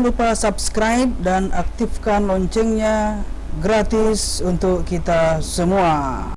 Jangan lupa subscribe dan aktifkan loncengnya gratis untuk kita semua.